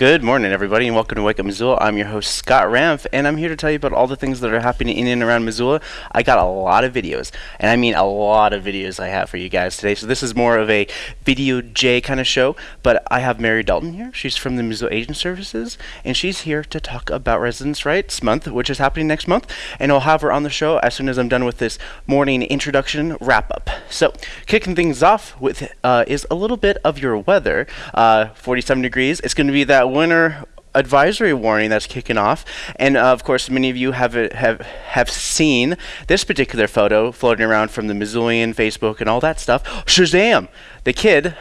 Good morning, everybody, and welcome to Wake Up Missoula. I'm your host, Scott Ramf, and I'm here to tell you about all the things that are happening in and around Missoula. I got a lot of videos, and I mean a lot of videos I have for you guys today. So this is more of a Video J kind of show, but I have Mary Dalton here. She's from the Missoula Aging Services, and she's here to talk about Residents' Rights Month, which is happening next month, and I'll have her on the show as soon as I'm done with this morning introduction wrap-up. So, kicking things off with uh, is a little bit of your weather. Uh, 47 degrees. It's going to be that winter advisory warning that's kicking off, and uh, of course, many of you have have have seen this particular photo floating around from the Missoulian Facebook and all that stuff. Shazam! The kid.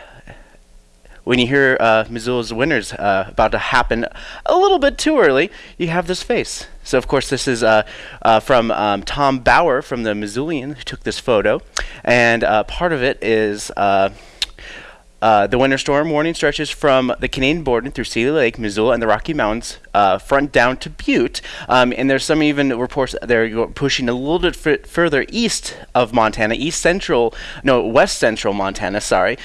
When you hear uh, Missoula's winters uh, about to happen a little bit too early, you have this face. So, of course, this is uh, uh, from um, Tom Bauer from the Missoulian who took this photo, and uh, part of it is uh, the winter storm warning stretches from the Canadian border through Seeley Lake, Missoula, and the Rocky Mountains, uh, front down to Butte. Um, and there's some even reports they're pushing a little bit further east of Montana, east central, no, west central Montana, sorry,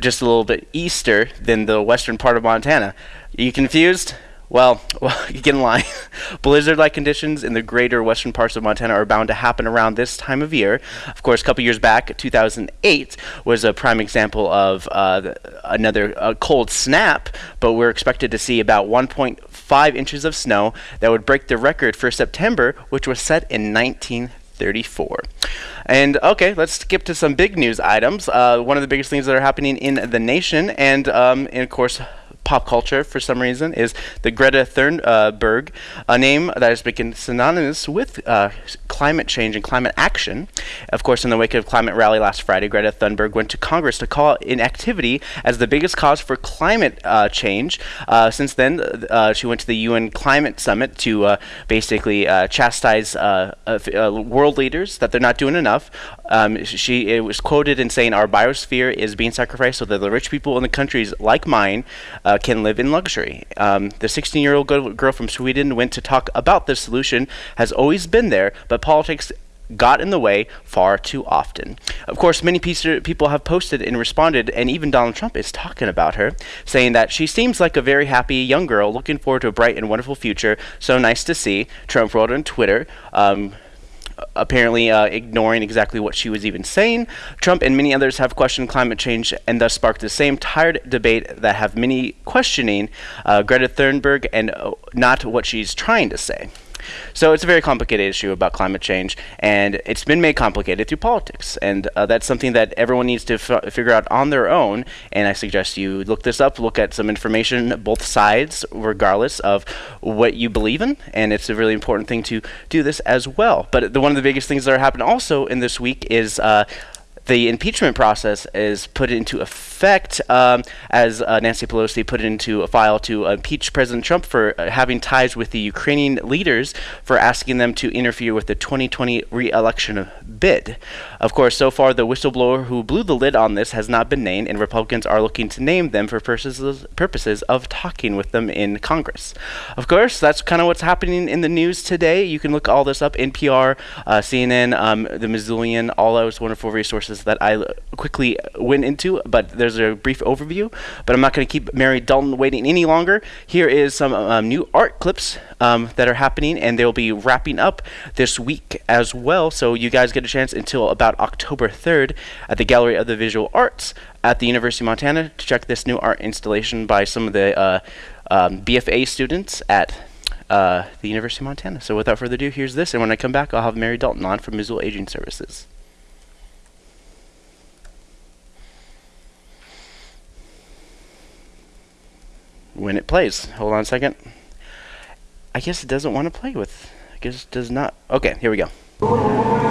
just a little bit easter than the western part of Montana. Are you confused? Well, well, get in line. Blizzard-like conditions in the greater western parts of Montana are bound to happen around this time of year. Of course, a couple years back, 2008 was a prime example of uh, another uh, cold snap, but we're expected to see about 1.5 inches of snow that would break the record for September, which was set in 1934. And okay, let's skip to some big news items. Uh, one of the biggest things that are happening in the nation, and, um, and of course, pop culture for some reason is the Greta Thunberg, a name that has become synonymous with uh, climate change and climate action. Of course, in the wake of climate rally last Friday, Greta Thunberg went to Congress to call inactivity as the biggest cause for climate uh, change. Uh, since then, uh, she went to the UN Climate Summit to uh, basically uh, chastise world leaders that they're not doing enough. Um, she was quoted in saying, "Our biosphere is being sacrificed so that the rich people in the countries like mine." uh, can live in luxury. Um, the 16 year old girl from Sweden went to talk about this solution, has always been there, but politics got in the way far too often. Of course, many people have posted and responded, and even Donald Trump is talking about her, saying that she seems like a very happy young girl looking forward to a bright and wonderful future. So nice to see. Trump wrote on Twitter. Um, apparently uh, ignoring exactly what she was even saying. Trump and many others have questioned climate change and thus sparked the same tired debate that have many questioning uh, Greta Thunberg and uh, not what she's trying to say. So it's a very complicated issue about climate change, and it's been made complicated through politics, and uh, that's something that everyone needs to figure out on their own. And I suggest you look this up, look at some information, both sides, regardless of what you believe in, and it's a really important thing to do this as well. But the, one of the biggest things that are happening also in this week is. Uh, the impeachment process is put into effect um, as uh, Nancy Pelosi put it into a file to impeach President Trump for uh, having ties with the Ukrainian leaders for asking them to interfere with the 2020 re-election bid. Of course, so far the whistleblower who blew the lid on this has not been named, and Republicans are looking to name them for purposes purposes of talking with them in Congress. Of course, that's kind of what's happening in the news today. You can look all this up: NPR, uh, CNN, um, the Missoulian, all those wonderful resources that I quickly went into, but there's a brief overview. But I'm not going to keep Mary Dalton waiting any longer. Here is some um, new art clips um, that are happening, and they'll be wrapping up this week as well. So you guys get a chance until about October 3rd at the Gallery of the Visual Arts at the University of Montana to check this new art installation by some of the uh, um, BFA students at uh, the University of Montana. So without further ado, here's this, and when I come back, I'll have Mary Dalton on from Missoula Aging Services. When it plays. Hold on a second. I guess it doesn't want to play with. I guess it does not. Okay, here we go.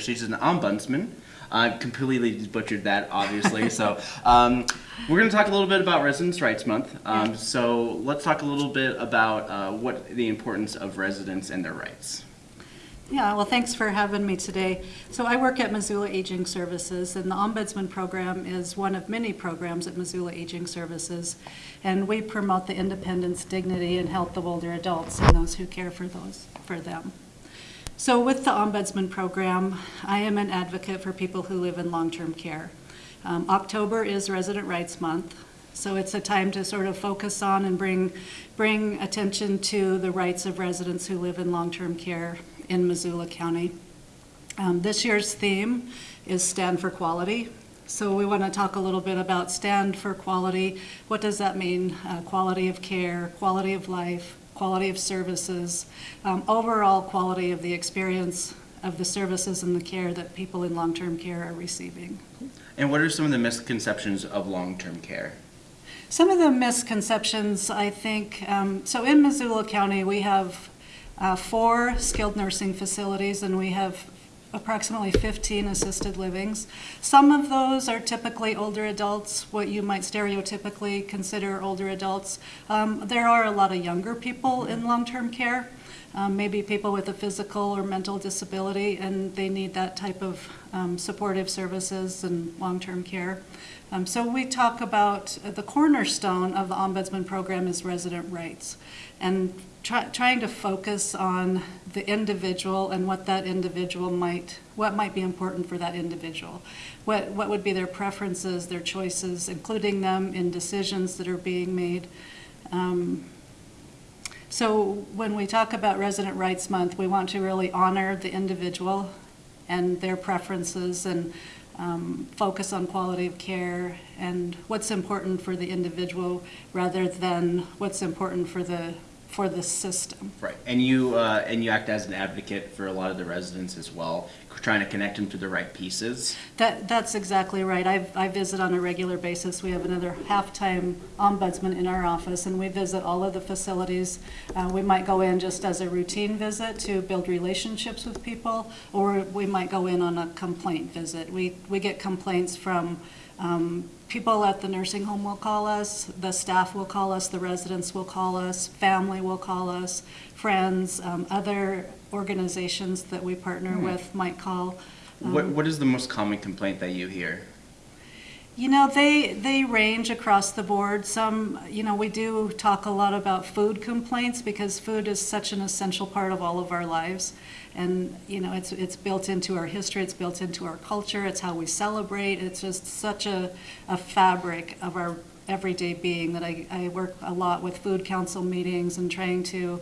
She's an ombudsman. I completely butchered that, obviously. so um, we're going to talk a little bit about Residents' Rights Month. Um, so let's talk a little bit about uh, what the importance of residents and their rights. Yeah, well, thanks for having me today. So I work at Missoula Aging Services, and the Ombudsman Program is one of many programs at Missoula Aging Services. And we promote the independence, dignity, and health of older adults and those who care for those for them. So with the Ombudsman Program, I am an advocate for people who live in long-term care. Um, October is Resident Rights Month, so it's a time to sort of focus on and bring, bring attention to the rights of residents who live in long-term care in Missoula County. Um, this year's theme is Stand for Quality. So we want to talk a little bit about stand for quality. What does that mean? Uh, quality of care, quality of life, quality of services, um, overall quality of the experience of the services and the care that people in long-term care are receiving. And what are some of the misconceptions of long-term care? Some of the misconceptions, I think, um, so in Missoula County, we have uh, four skilled nursing facilities and we have approximately 15 assisted livings. Some of those are typically older adults, what you might stereotypically consider older adults. Um, there are a lot of younger people in long-term care, um, maybe people with a physical or mental disability, and they need that type of um, supportive services and long-term care. Um, so we talk about uh, the cornerstone of the Ombudsman program is resident rights. And try, trying to focus on the individual and what that individual might, what might be important for that individual. What, what would be their preferences, their choices, including them in decisions that are being made. Um, so when we talk about Resident Rights Month, we want to really honor the individual and their preferences and um, focus on quality of care and what's important for the individual rather than what's important for the for the system. Right, and you uh, and you act as an advocate for a lot of the residents as well, trying to connect them to the right pieces. That that's exactly right. I I visit on a regular basis. We have another half-time ombudsman in our office, and we visit all of the facilities. Uh, we might go in just as a routine visit to build relationships with people, or we might go in on a complaint visit. We we get complaints from um, people at the nursing home will call us, the staff will call us, the residents will call us, family will call us, friends, um, other organizations that we partner Hmm. with might call. Um, What What is the most common complaint that you hear? You know, they, they range across the board. Some, you know, we do talk a lot about food complaints because food is such an essential part of all of our lives. And, you know, it's, it's built into our history, it's built into our culture, it's how we celebrate. It's just such a, a fabric of our everyday being that I, I work a lot with food council meetings and trying to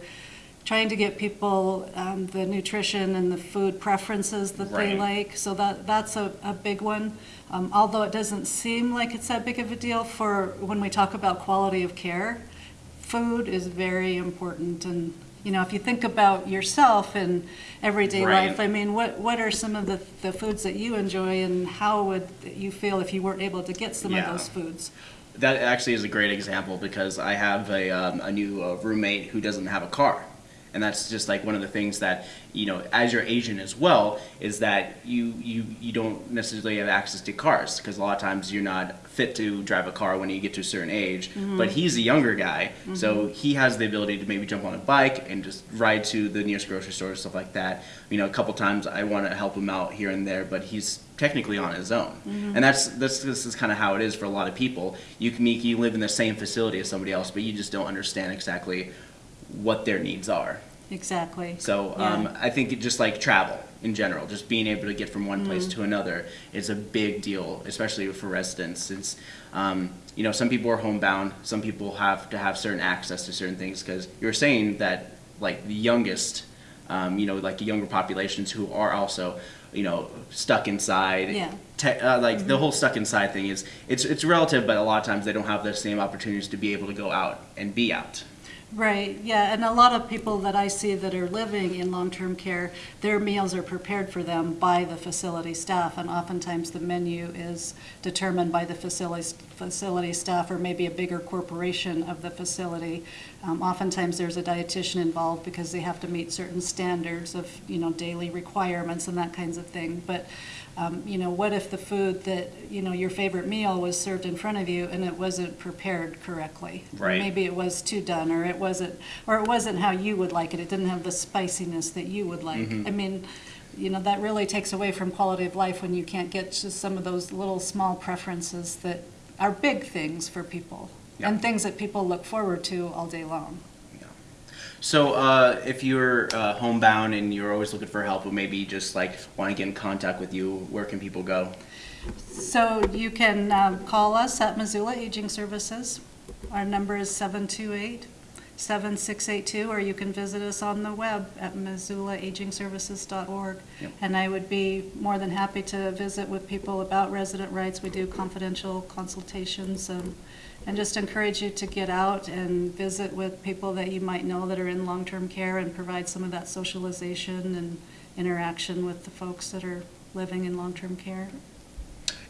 trying to get people um, the nutrition and the food preferences that they like. So that that's a, a big one. Um, although it doesn't seem like it's that big of a deal for when we talk about quality of care, food is very important. And you know, if you think about yourself in everyday Right. life, I mean, what what are some of the, the foods that you enjoy, and how would you feel if you weren't able to get some Yeah. of those foods? That actually is a great example because I have a, um, a new uh, roommate who doesn't have a car. And that's just like one of the things that, you know, as you're Asian as well, is that you, you, you don't necessarily have access to cars because a lot of times you're not fit to drive a car when you get to a certain age. Mm-hmm. But he's a younger guy, so mm-hmm. he has the ability to maybe jump on a bike and just ride to the nearest grocery store, stuff like that. You know, a couple times I want to help him out here and there, but he's technically on his own. Mm-hmm. And that's, that's this is kind of how it is for a lot of people. You can you live in the same facility as somebody else, but you just don't understand exactly what their needs are. Exactly. So um, Yeah. I think just like travel in general, just being able to get from one place to another is a big deal, especially for residents. Since um, you know some people are homebound, some people have to have certain access to certain things. Because you're saying that like the youngest, um, you know, like the younger populations who are also you know stuck inside. Yeah. Te- uh, like the whole stuck inside thing is it's it's relative, but a lot of times they don't have the same opportunities to be able to go out and be out. Right, yeah, and a lot of people that I see that are living in long-term care, their meals are prepared for them by the facility staff, and oftentimes the menu is determined by the facility, facility staff or maybe a bigger corporation of the facility. Um, oftentimes there's a dietitian involved because they have to meet certain standards of, you know, daily requirements and that kinds of thing. But, um, you know, what if the food that, you know, your favorite meal was served in front of you and it wasn't prepared correctly? Right. Maybe it was too done, or it wasn't, or it wasn't how you would like it. It didn't have the spiciness that you would like. Mhm. I mean, you know, that really takes away from quality of life when you can't get just some of those little small preferences that are big things for people Yeah. and things that people look forward to all day long. So, uh, if you're uh, homebound and you're always looking for help, or maybe just like want to get in contact with you, where can people go? So you can um, call us at Missoula Aging Services. Our number is 728-7682, or you can visit us on the web at missoulaagingservices.org. Yep. And I would be more than happy to visit with people about resident rights. We do confidential consultations um, and just encourage you to get out and visit with people that you might know that are in long-term care and provide some of that socialization and interaction with the folks that are living in long-term care.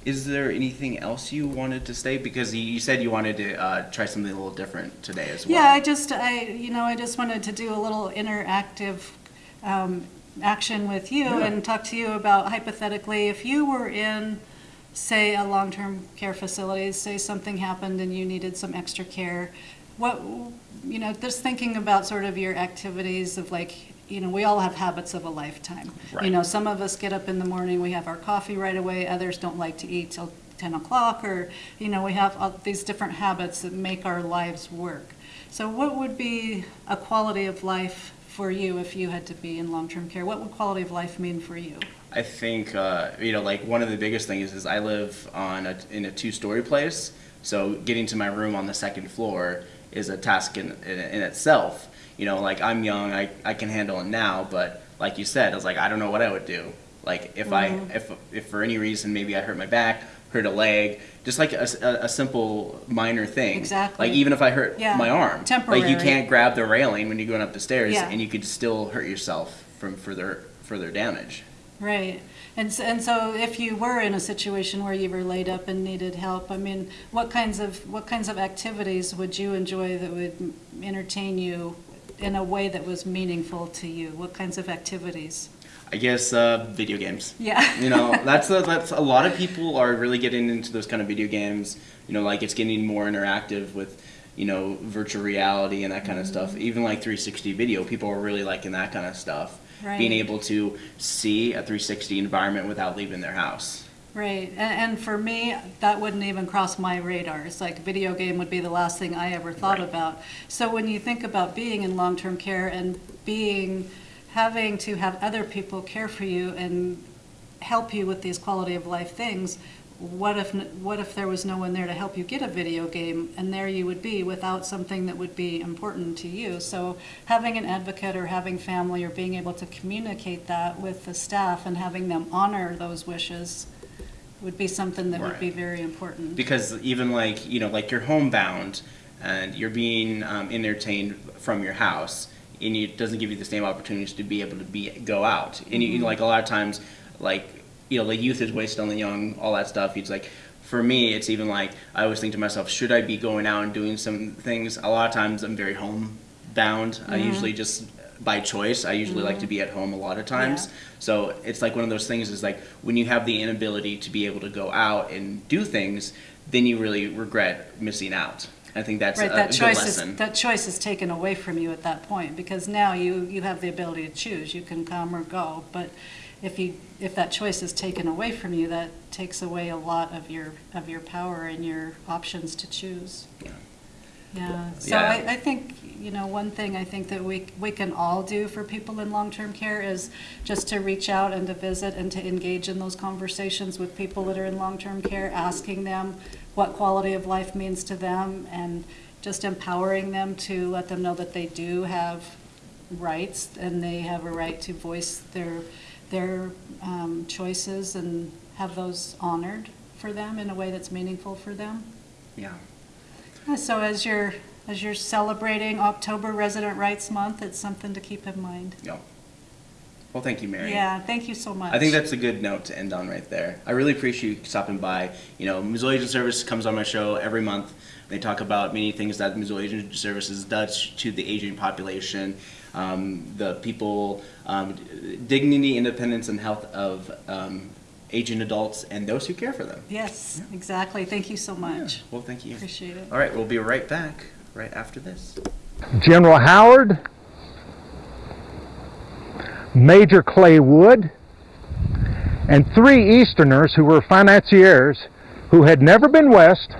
Is there anything else you wanted to say? Because you- said you wanted to uh, try something a little different today as well. Yeah, I just, I, you know, I just wanted to do a little interactive um, action with you Yeah. and talk to you about hypothetically, if you were in, say, a long-term care facility, say something happened and you needed some extra care, what, you know, just thinking about sort of your activities of like, you know, we all have habits of a lifetime. Right. You know, some of us get up in the morning, we have our coffee right away, others don't like to eat till 10 o'clock, or, you know, we have all these different habits that make our lives work. So what would be a quality of life for you if you had to be in long-term care? What would quality of life mean for you? I think uh, you know, like one of the biggest things is I live on a, in a two-story place, so getting to my room on the second floor is a task in, in, in itself. You know, like I'm young, I, I can handle it now, but like you said, I was like, I don't know what I would do. Like if I if if for any reason maybe I hurt my back, hurt a leg, just like a simple minor thing. Exactly. Like even if I hurt Yeah, my arm, like you can't grab the railing when you're going up the stairs, Yeah. and you could still hurt yourself from further further damage. Right. And so, and so if you were in a situation where you were laid up and needed help, I mean, what kinds of, what kinds of activities would you enjoy that would entertain you in a way that was meaningful to you? What kinds of activities? I guess uh, video games. Yeah. You know, that's a, that's a lot of people are really getting into those kind of video games. You know, like it's getting more interactive with, you know, virtual reality and that kind of stuff. Even like 360 video, people are really liking that kind of stuff. Being able to see a 360 environment without leaving their house. Right, and, and for me, that wouldn't even cross my radar. It's like video game would be the last thing I ever thought Right. about. So when you think about being in long-term care and being, having to have other people care for you and help you with these quality of life things, what if, what if there was no one there to help you get a video game and there you would be without something that would be important to you? So having an advocate or having family or being able to communicate that with the staff and having them honor those wishes would be something that would be very important. because even like you know like you're homebound and you're being um, entertained from your house and it doesn't give you the same opportunities to be able to be go out and you, like a lot of times like you know the youth is wasted on the young all that stuff. It's like for me it's even like i always think to myself should i be going out and doing some things? A lot of times i'm very homebound. I mm-hmm. usually just by choice i usually like to mm-hmm. be at home a lot of times. Yeah. so it's like one of those things is like when you have the inability to be able to go out and do things, then you really regret missing out. I think that's Right, a, that choice lesson. is, that choice is taken away from you at that point, because now you, you have the ability to choose, you can come or go, but if you, if that choice is taken away from you, that takes away a lot of your, of your power and your options to choose. Yeah. Yeah, so Yeah. I, I think, you know, one thing I think that we, we can all do for people in long-term care is just to reach out and to visit and to engage in those conversations with people that are in long-term care, asking them what quality of life means to them and just empowering them to let them know that they do have rights and they have a right to voice their, their um, choices and have those honored for them in a way that's meaningful for them. Yeah. Uh, So as you're as you're celebrating October Resident Rights Month, it's something to keep in mind. Yeah. Well, thank you, Mary. Yeah, thank you so much. I think that's a good note to end on right there. I really appreciate you stopping by. You know, Missoula Aging Service comes on my show every month. They talk about many things that Missoula Aging Services does to the aging population, um, the people, um, dignity, independence, and health of um, aging adults and those who care for them. Yes, exactly. Thank you so much. Well, thank you. Appreciate it. All right, we'll be right back right after this. General Howard, Major Clay Wood, and three Easterners who were financiers who had never been west,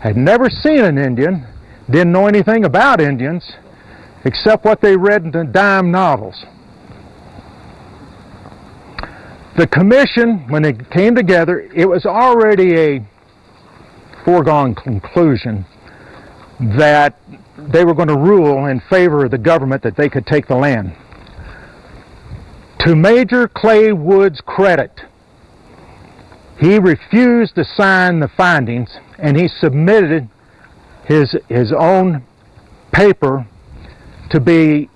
had never seen an Indian, didn't know anything about Indians except what they read in the dime novels. The commission, when it came together, it was already a foregone conclusion that they were going to rule in favor of the government that they could take the land. To Major Clay Wood's credit, he refused to sign the findings and he submitted his, his own paper to be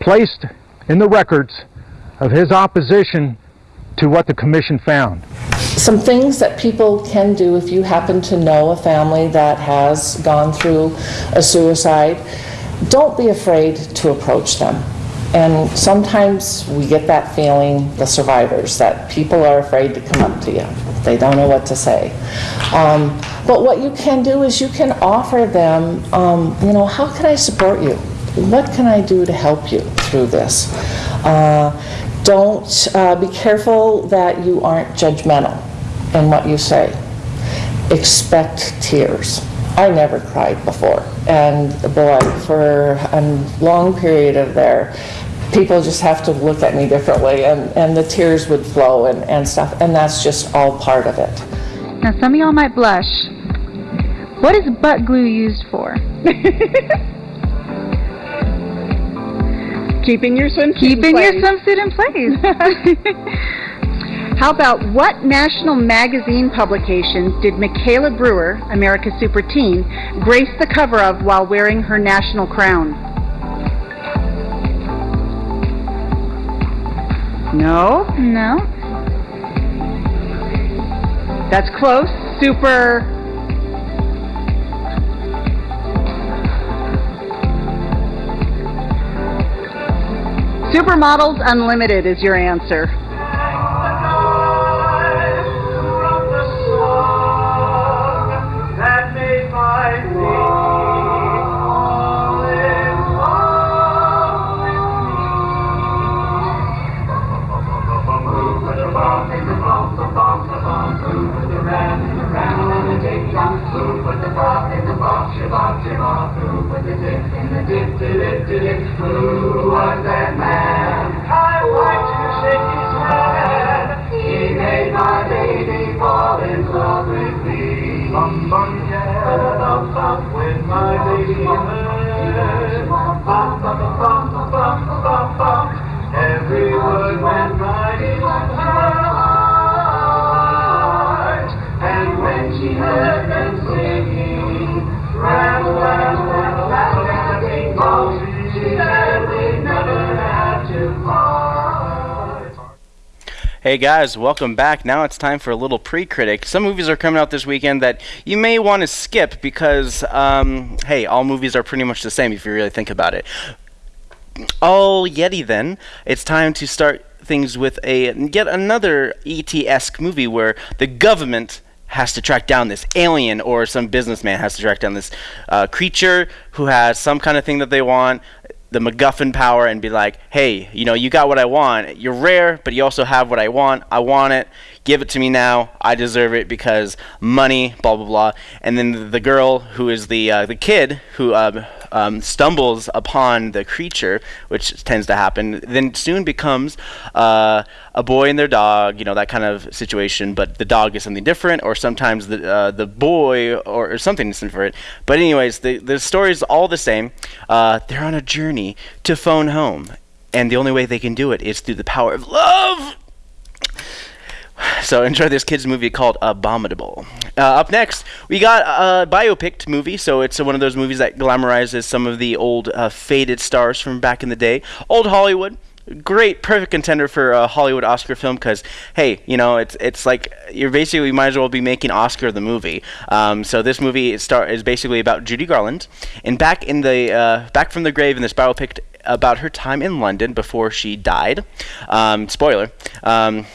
placed in the records of his opposition to what the commission found. Some things that people can do if you happen to know a family that has gone through a suicide, don't be afraid to approach them. And sometimes we get that feeling, the survivors, that people are afraid to come up to you. They don't know what to say. Um, but what you can do is you can offer them, um, you know, how can I support you? What can I do to help you through this? Uh, don't uh, be careful that you aren't judgmental in what you say. Expect tears. I never cried before, and boy, for a long period of there, people just have to look at me differently, and, and the tears would flow and, and stuff, and that's just all part of it. Now, some of y'all might blush. What is butt glue used for? Keeping your swimsuit in Keeping your swimsuit in place. How about what national magazine publication did Michaela Brewer, America's Super Teen, grace the cover of while wearing her national crown? No, No. that's close. Super. Supermodels Unlimited is your answer. Who was that man? My baby fall in love with me. Bum bum yeah, bum bum when my heard. Bum bum bum bum bum bum bum. Every word went right in her heart. And when she heard Hey guys, welcome back. Now it's time for a little pre-critic. Some movies are coming out this weekend that you may want to skip because, um, hey, all movies are pretty much the same if you really think about it. All Yeti then, it's time to start things with a yet another ET-esque movie where the government has to track down this alien or some businessman has to track down this uh, creature who has some kind of thing that they want the MacGuffin power and be like, hey, you know, you got what I want. You're rare, but you also have what I want. I want it. Give it to me now. I deserve it because money, blah blah blah. And then the, girl who is the uh, the kid who um, um, stumbles upon the creature, which tends to happen, then soon becomes uh, a boy and their dog. You know that kind of situation. But the dog is something different, or sometimes the uh, the boy or, or something is different. But anyways, the the story is all the same. Uh, they're on a journey to phone home, and the only way they can do it is through the power of love. So enjoy this kids movie called Abominable. Uh, up next, we got a biopic movie. So it's one of those movies that glamorizes some of the old uh, faded stars from back in the day. Old Hollywood. Great, perfect contender for a Hollywood Oscar film because, hey, you know, it's it's like you're basically might as well be making Oscar the movie. Um, so this movie is, start, is basically about Judy Garland, and back in the uh, back from the grave in this biopic about her time in London before she died. Um, spoiler. Um,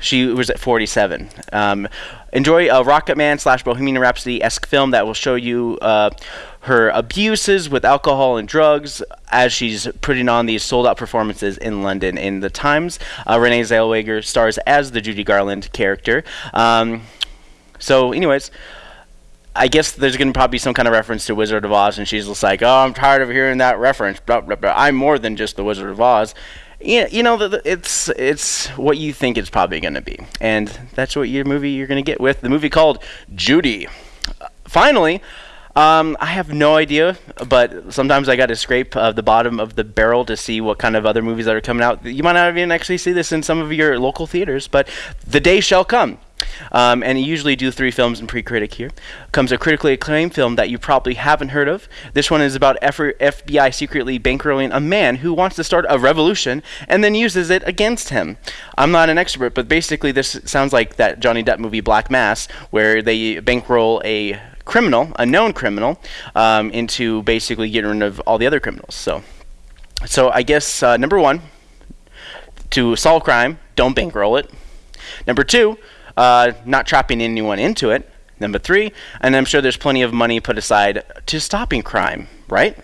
she was at 47. Um, enjoy a Rocket Man slash Bohemian Rhapsody esque film that will show you uh, her abuses with alcohol and drugs as she's putting on these sold out performances in London. In the Times, uh, Renee Zellweger stars as the Judy Garland character. Um, so, anyways. I guess there's going to probably be some kind of reference to Wizard of Oz, and she's just like, "Oh, I'm tired of hearing that reference. Blah, blah, blah. I'm more than just the Wizard of Oz." Yeah, you know, it's it's what you think it's probably going to be, and that's what your movie you're going to get with the movie called Judy. Uh, finally, um, I have no idea, but sometimes I got to scrape uh, the bottom of the barrel to see what kind of other movies that are coming out. You might not even actually see this in some of your local theaters, but the day shall come. Um, and you usually do three films in pre-critic here. Comes a critically acclaimed film that you probably haven't heard of. This one is about F- FBI secretly bankrolling a man who wants to start a revolution and then uses it against him. I'm not an expert, but basically this sounds like that Johnny Depp movie Black Mass, where they bankroll a criminal, a known criminal, um, into basically getting rid of all the other criminals. So, so I guess uh, number one, to solve crime, don't bankroll it. Number two, uh, not trapping anyone into it. Number three, and I'm sure there's plenty of money put aside to stopping crime, right?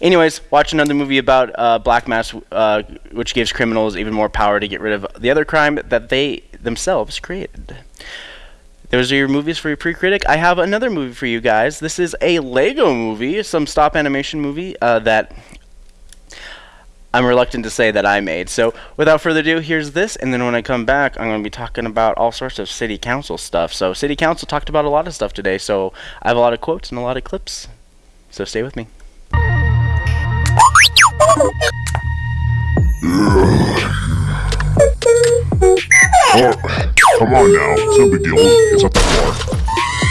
Anyways, watch another movie about uh, Black Mass, uh, which gives criminals even more power to get rid of the other crime that they themselves created. Those are your movies for your pre-critic. I have another movie for you guys. This is a Lego movie, some stop animation movie uh, that I'm reluctant to say that I made. So without further ado, here's this, and then when I come back, I'm going to be talking about all sorts of city council stuff. So city council talked about a lot of stuff today, so I have a lot of quotes and a lot of clips. So stay with me. Oh, come on now. It's no big deal. It's not that far.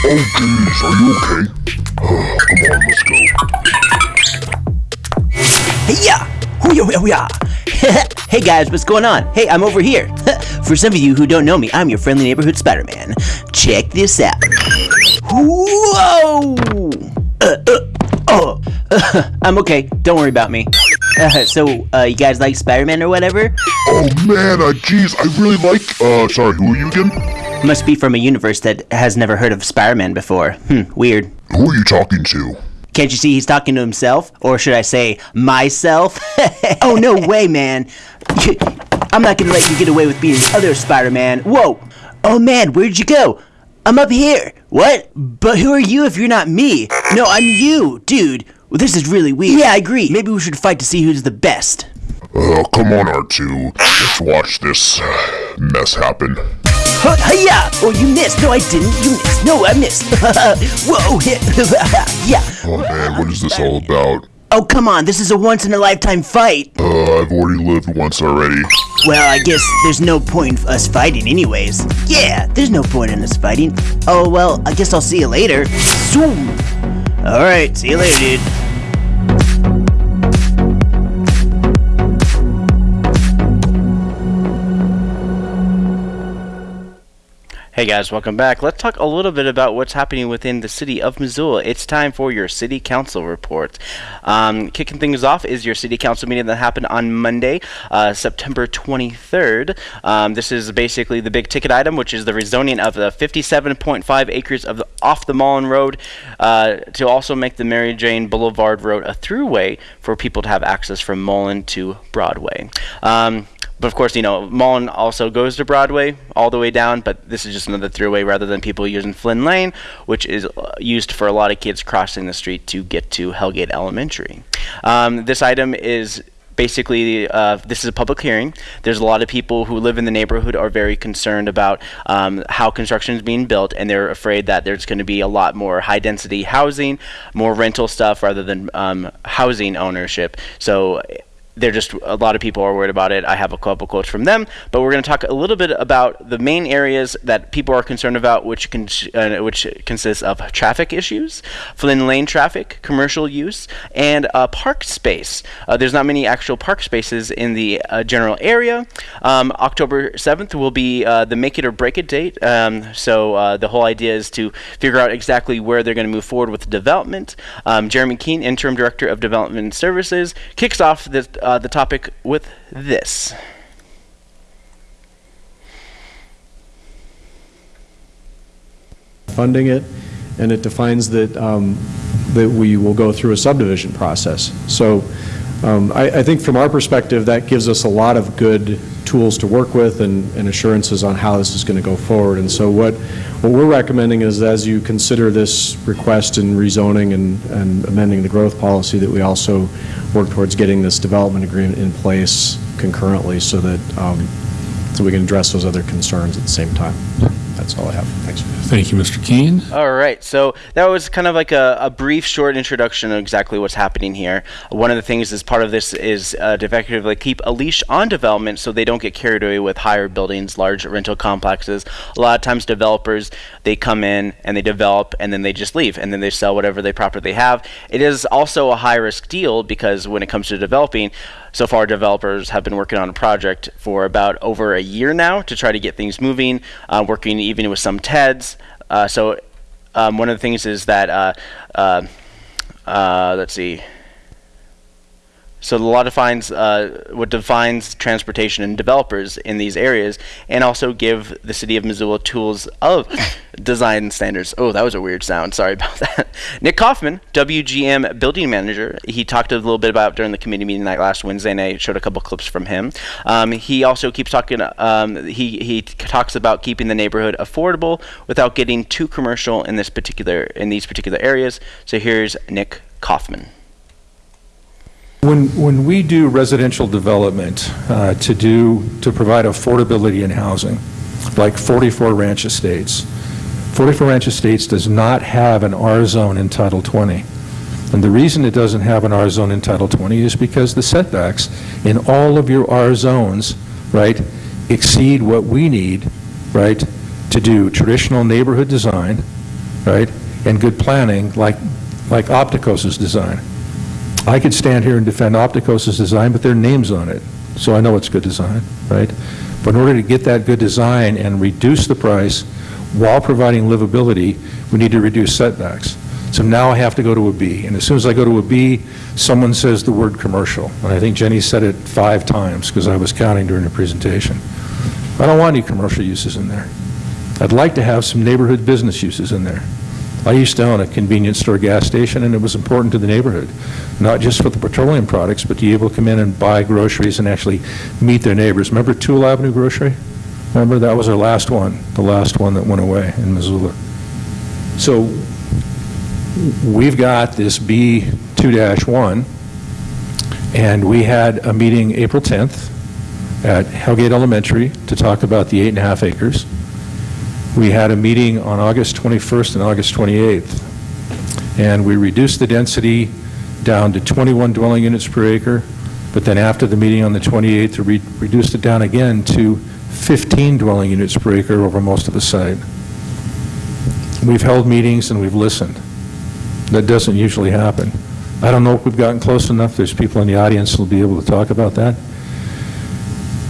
Oh, geez. Are you okay? come on, let's go. Hey hey guys, what's going on? Hey, I'm over here. For some of you who don't know me, I'm your friendly neighborhood Spider-Man. Check this out. Whoa! Uh, uh, oh, uh, I'm okay. Don't worry about me. Uh, so, uh, you guys like Spider-Man or whatever? Oh man, uh, geez, I really like. Uh, sorry, who are you again? Must be from a universe that has never heard of Spider-Man before. Hmm, weird. Who are you talking to? Can't you see he's talking to himself? Or should I say, myself? oh, no way, man. I'm not gonna let you get away with being the other Spider Man. Whoa! Oh, man, where'd you go? I'm up here. What? But who are you if you're not me? No, I'm you, dude. Well, this is really weird. Yeah, I agree. Maybe we should fight to see who's the best. Uh, come on, R2. Let's watch this uh, mess happen. Huh, hiya! Oh, you missed. No, I didn't. You missed. No, I missed. Whoa! yeah. Oh man, what is this all about? Oh, come on. This is a once in a lifetime fight. Uh, I've already lived once already. Well, I guess there's no point in us fighting anyways. Yeah, there's no point in us fighting. Oh, well, I guess I'll see you later. Zoom. Alright, see you later, dude. Hey guys, welcome back. Let's talk a little bit about what's happening within the city of Missoula. It's time for your city council report. Um, kicking things off is your city council meeting that happened on Monday, uh, September 23rd. Um, this is basically the big ticket item, which is the rezoning of the 57.5 acres of the, off the Mullan Road uh, to also make the Mary Jane Boulevard Road a throughway for people to have access from Mullan to Broadway. Um, but of course, you know, Mullan also goes to Broadway all the way down, but this is just another throughway rather than people using Flynn Lane, which is uh, used for a lot of kids crossing the street to get to Hellgate Elementary. Um, this item is basically uh, this is a public hearing there's a lot of people who live in the neighborhood are very concerned about um, how construction is being built and they're afraid that there's going to be a lot more high density housing more rental stuff rather than um, housing ownership so they're just a lot of people are worried about it. I have a couple quotes from them, but we're going to talk a little bit about the main areas that people are concerned about, which can uh, which consists of traffic issues, Flynn Lane traffic, commercial use, and uh, park space. Uh, there's not many actual park spaces in the uh, general area. Um, October 7th will be uh, the make it or break it date. Um, so uh, the whole idea is to figure out exactly where they're going to move forward with development. Um, Jeremy Keene, interim director of development services, kicks off this uh, the topic with this. funding it, and it defines that, um, that we will go through a subdivision process. So um, I, I think from our perspective, that gives us a lot of good tools to work with and, and assurances on how this is going to go forward. And so what, what we're recommending is as you consider this request in rezoning and, and amending the growth policy, that we also work towards getting this development agreement in place concurrently so that, um, so we can address those other concerns at the same time. That's all I have. Thanks. Thank you, Mr. Keene. All right, so that was kind of like a, a brief, short introduction of exactly what's happening here. One of the things as part of this is uh, to effectively keep a leash on development so they don't get carried away with higher buildings, large rental complexes. A lot of times, developers they come in and they develop and then they just leave and then they sell whatever they property they have. It is also a high risk deal because when it comes to developing, so far developers have been working on a project for about over a year now to try to get things moving, uh, working even with some TEDs. Uh, so um, one of the things is that, uh, uh, uh let's see, so the law defines uh, what defines transportation and developers in these areas, and also give the city of Missoula tools of design standards. Oh, that was a weird sound. Sorry about that. Nick Kaufman, WGM building manager, he talked a little bit about during the committee meeting night last Wednesday, and I showed a couple clips from him. Um, he also keeps talking. Um, he he talks about keeping the neighborhood affordable without getting too commercial in this particular in these particular areas. So here's Nick Kaufman. When, when we do residential development uh, to do, to provide affordability in housing, like 44 Ranch Estates, 44 Ranch Estates does not have an R zone in Title 20. And the reason it doesn't have an R zone in Title 20 is because the setbacks in all of your R zones, right, exceed what we need, right, to do traditional neighborhood design, right, and good planning like, like Opticos's design. I could stand here and defend Opticos's design, but their name's on it, so I know it's good design, right? But in order to get that good design and reduce the price while providing livability, we need to reduce setbacks. So now I have to go to a B. And as soon as I go to a B, someone says the word commercial. And I think Jenny said it five times because I was counting during the presentation. I don't want any commercial uses in there. I'd like to have some neighborhood business uses in there. I used to own a convenience store gas station, and it was important to the neighborhood, not just for the petroleum products, but to be able to come in and buy groceries and actually meet their neighbors. Remember Toole Avenue Grocery? Remember, that was our last one, the last one that went away in Missoula. So we've got this B2-1, and we had a meeting April 10th at Hellgate Elementary to talk about the eight and a half acres. We had a meeting on August 21st and August 28th, and we reduced the density down to 21 dwelling units per acre, but then after the meeting on the 28th, we reduced it down again to 15 dwelling units per acre over most of the site. We've held meetings and we've listened. That doesn't usually happen. I don't know if we've gotten close enough. There's people in the audience who will be able to talk about that.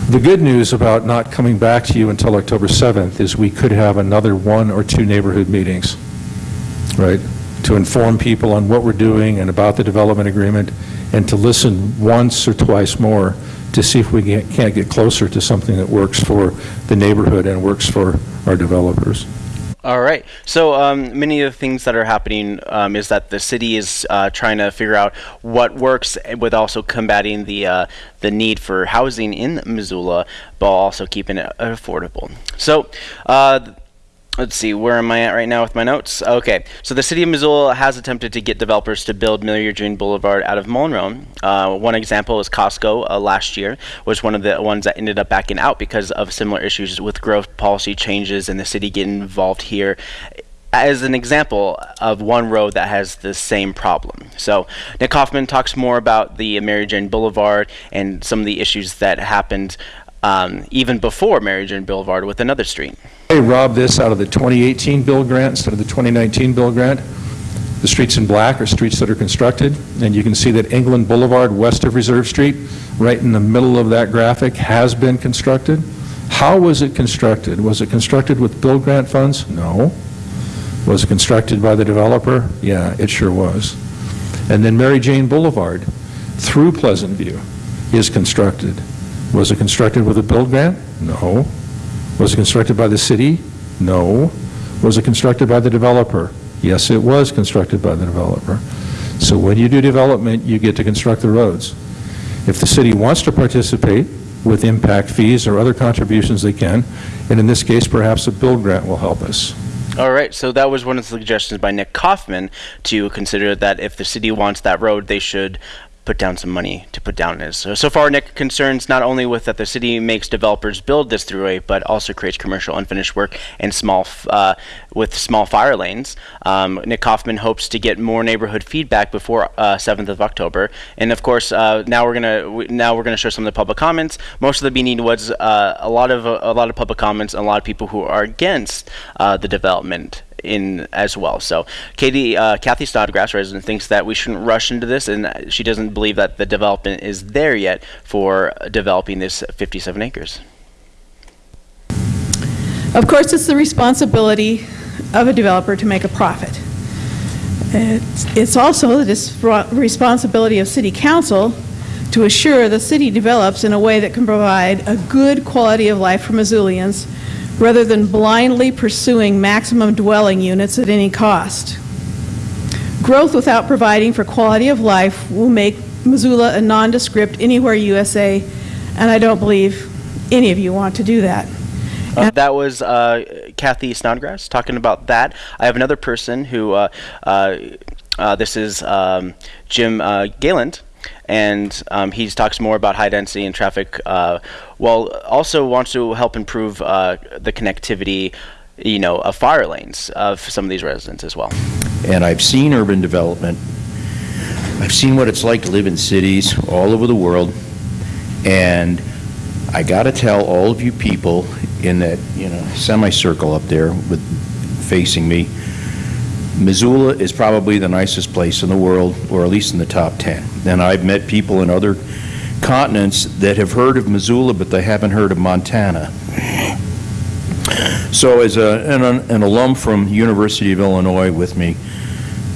The good news about not coming back to you until October 7th is we could have another one or two neighborhood meetings, right, to inform people on what we're doing and about the development agreement, and to listen once or twice more to see if we can't get closer to something that works for the neighborhood and works for our developers. All right. So um, many of the things that are happening um, is that the city is uh, trying to figure out what works with also combating the uh, the need for housing in Missoula, but also keeping it affordable. So. Uh, let's see, where am I at right now with my notes? Okay, so the city of Missoula has attempted to get developers to build Milliard Green Boulevard out of Monroe. Uh, one example is Costco uh, last year was one of the ones that ended up backing out because of similar issues with growth policy changes and the city getting involved here as an example of one road that has the same problem. So Nick Kaufman talks more about the Mary Jane Boulevard and some of the issues that happened um, even before Mary Jane Boulevard with another street. They robbed this out of the 2018 build grant instead of the 2019 build grant. The streets in black are streets that are constructed, and you can see that England Boulevard west of Reserve Street, right in the middle of that graphic, has been constructed. How was it constructed? Was it constructed with build grant funds? No. Was it constructed by the developer? Yeah, it sure was. And then Mary Jane Boulevard through Pleasant View is constructed. Was it constructed with a build grant? No. Was it constructed by the city? No. Was it constructed by the developer? Yes, it was constructed by the developer. So when you do development, you get to construct the roads. If the city wants to participate with impact fees or other contributions, they can. And in this case, perhaps a build grant will help us. All right, so that was one of the suggestions by Nick Kaufman to consider that if the city wants that road, they should put down some money to put down is. So, so far, Nick concerns not only with that the city makes developers build this throughway, but also creates commercial unfinished work and small uh, with small fire lanes. Um, Nick Kaufman hopes to get more neighborhood feedback before uh, 7th of October, and of course, uh, now we're gonna now we're gonna show some of the public comments. Most of the meeting was uh, a lot of a lot of public comments, and a lot of people who are against uh, the development in as well. So Katie, uh, Kathy Snodgrass, resident, thinks that we shouldn't rush into this, and she doesn't believe that the development is there yet for developing this 57 acres. Of course, it's the responsibility of a developer to make a profit. It's, it's also the responsibility of city council to assure the city develops in a way that can provide a good quality of life for Missoulians rather than blindly pursuing maximum dwelling units at any cost. Growth without providing for quality of life will make Missoula a nondescript anywhere USA, and I don't believe any of you want to do that. Uh, that was uh, Kathy Snodgrass talking about that. I have another person who, uh, uh, uh this is um, Jim uh, Gayland, and um, he talks more about high density and traffic, uh, while also wants to help improve uh, the connectivity, you know, of fire lanes of some of these residents as well. And I've seen urban development. I've seen what it's like to live in cities all over the world, and I got to tell all of you people in that you know semicircle up there with facing me Missoula is probably the nicest place in the world, or at least in the top 10. And I've met people in other continents that have heard of Missoula, but they haven't heard of Montana. So as a, an, an alum from University of Illinois with me,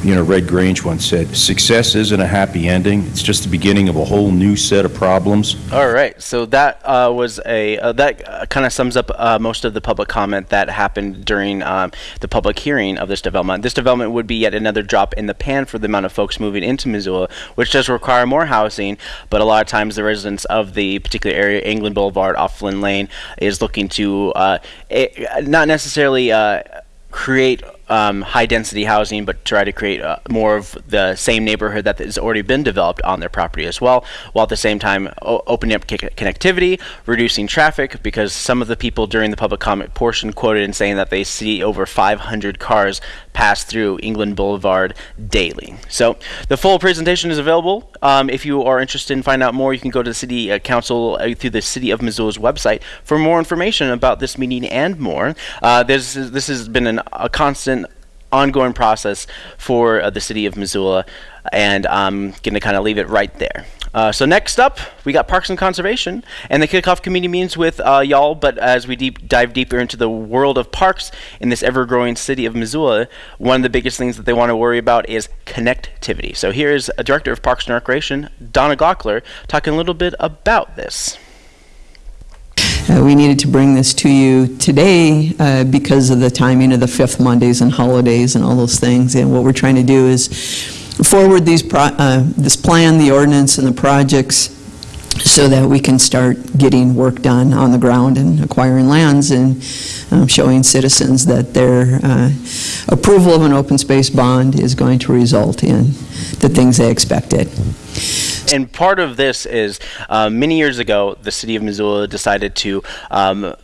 you know, Red Grange once said, success isn't a happy ending. It's just the beginning of a whole new set of problems. All right. So that uh, was a, uh, that kind of sums up uh, most of the public comment that happened during um, the public hearing of this development. This development would be yet another drop in the pan for the amount of folks moving into Missoula, which does require more housing, but a lot of times the residents of the particular area, England Boulevard, off Flynn Lane, is looking to uh, it, not necessarily uh, create um, high density housing, but try to create uh, more of the same neighborhood that has already been developed on their property as well, while at the same time opening up connectivity, reducing traffic, because some of the people during the public comment portion quoted in saying that they see over 500 cars pass through England Boulevard daily. So the full presentation is available. Um, if you are interested in finding out more, you can go to the City uh, Council uh, through the City of Missoula's website for more information about this meeting and more. Uh, this, this has been an, a constant ongoing process for uh, the city of Missoula, and I'm going to kind of leave it right there. Uh, so next up, we got Parks and Conservation, and the kickoff community meetings with uh, y'all. But as we deep dive deeper into the world of parks in this ever-growing city of Missoula, one of the biggest things that they want to worry about is connectivity. So here is a director of Parks and Recreation, Donna Gaukler, talking a little bit about this. Uh, we needed to bring this to you today uh, because of the timing of the fifth Mondays and holidays and all those things. And what we're trying to do is forward these uh, this plan, the ordinance, and the projects so that we can start getting work done on the ground and acquiring lands and um, showing citizens that their uh, approval of an open space bond is going to result in the things they expected. And part of this is uh, many years ago, the city of Missoula decided to um,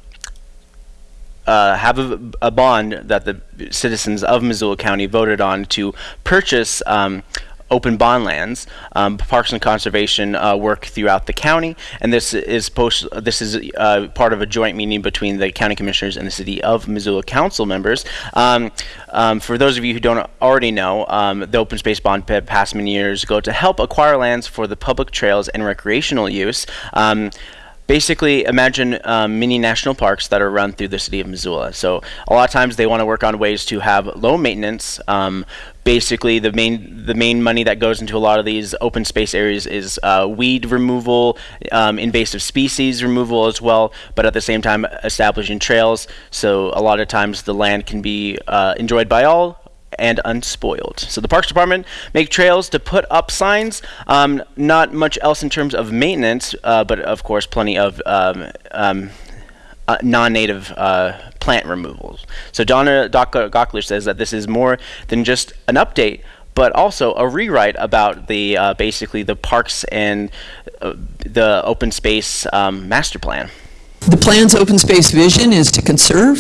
uh, have a, a bond that the citizens of Missoula County voted on to purchase um, open bond lands, um, parks and conservation uh, work throughout the county, and this is post. This is uh, part of a joint meeting between the county commissioners and the city of Missoula council members. Um, um, for those of you who don't already know, um, the open space bond pa- passed many years ago to help acquire lands for the public trails and recreational use. Basically imagine um, mini national parks that are run through the city of Missoula. So a lot of times they want to work on ways to have low maintenance. Um, basically, the main the main money that goes into a lot of these open space areas is uh, weed removal, um, invasive species removal as well. But at the same time, establishing trails. So a lot of times the land can be uh, enjoyed by all and unspoiled. So the Parks Department make trails to put up signs. Um, not much else in terms of maintenance, uh, but of course plenty of um, um, uh, non-native uh, plant removals. So Donna Gaukler says that this is more than just an update, but also a rewrite about the uh, basically the parks and uh, the open space um, master plan. The plan's open space vision is to conserve,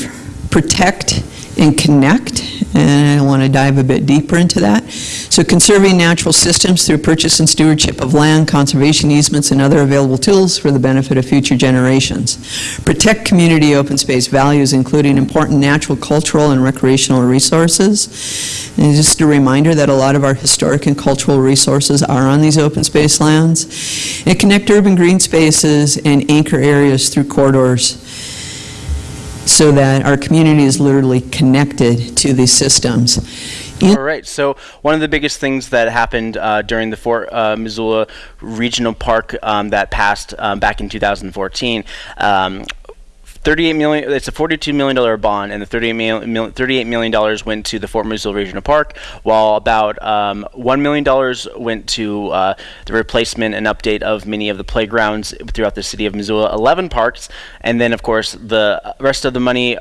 protect, and connect, and I want to dive a bit deeper into that. So conserving natural systems through purchase and stewardship of land, conservation easements, and other available tools for the benefit of future generations. Protect community open space values, including important natural, cultural, and recreational resources. And just a reminder that a lot of our historic and cultural resources are on these open space lands. And connect urban green spaces and anchor areas through corridors so that our community is literally connected to these systems. All right. So one of the biggest things that happened uh, during the Fort uh, Missoula Regional Park um, that passed um, back in 2014. Um, 38 million. It's a 42 million dollar bond, and the 38 million, 38 million dollars went to the Fort Missoula Regional Park, while about um, one million dollars went to uh, the replacement and update of many of the playgrounds throughout the city of Missoula. 11 parks, and then of course the rest of the money